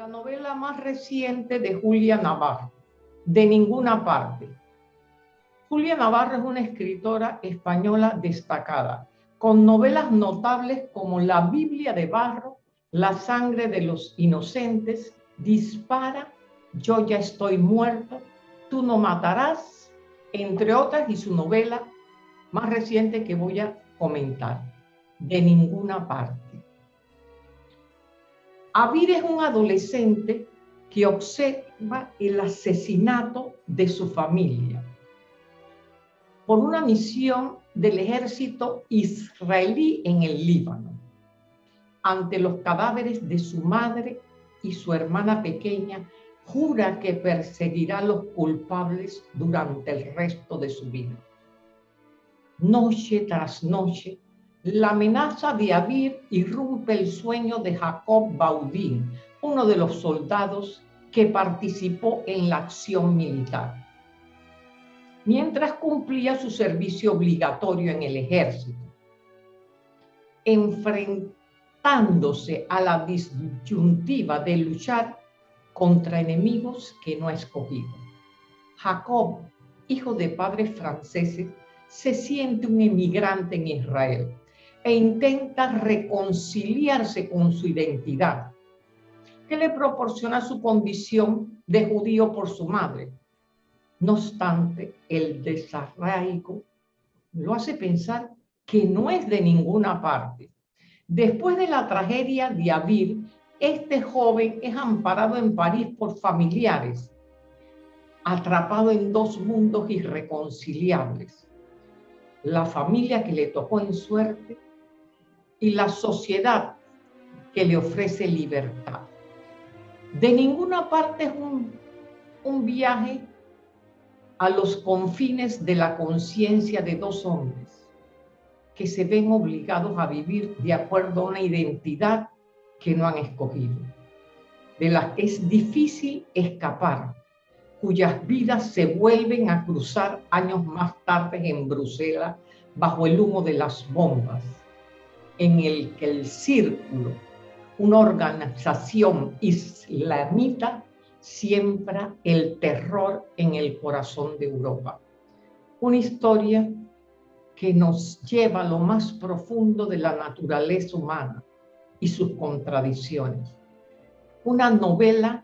la novela más reciente de Julia Navarro, De ninguna parte. Julia Navarro es una escritora española destacada, con novelas notables como La Biblia de Barro, La sangre de los inocentes, Dispara, Yo ya estoy muerto, Tú no matarás, entre otras, y su novela más reciente que voy a comentar, De ninguna parte. Avir es un adolescente que observa el asesinato de su familia por una misión del ejército israelí en el Líbano. Ante los cadáveres de su madre y su hermana pequeña, jura que perseguirá a los culpables durante el resto de su vida. Noche tras noche, la amenaza de Abir irrumpe el sueño de Jacob Baudin, uno de los soldados que participó en la acción militar. Mientras cumplía su servicio obligatorio en el ejército, enfrentándose a la disyuntiva de luchar contra enemigos que no ha escogido. Jacob, hijo de padres franceses, se siente un emigrante en Israel e intenta reconciliarse con su identidad, que le proporciona su condición de judío por su madre. No obstante, el desarraigo lo hace pensar que no es de ninguna parte. Después de la tragedia de Abir, este joven es amparado en París por familiares, atrapado en dos mundos irreconciliables. La familia que le tocó en suerte y la sociedad que le ofrece libertad. De ninguna parte es un, un viaje a los confines de la conciencia de dos hombres que se ven obligados a vivir de acuerdo a una identidad que no han escogido, de las que es difícil escapar, cuyas vidas se vuelven a cruzar años más tarde en Bruselas bajo el humo de las bombas en el que el círculo, una organización islamita, siembra el terror en el corazón de Europa. Una historia que nos lleva a lo más profundo de la naturaleza humana y sus contradicciones. Una novela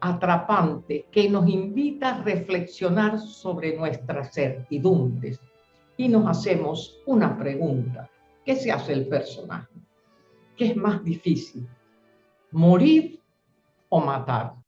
atrapante que nos invita a reflexionar sobre nuestras certidumbres y nos hacemos una pregunta. ¿Qué se hace el personaje? ¿Qué es más difícil? ¿Morir o matar?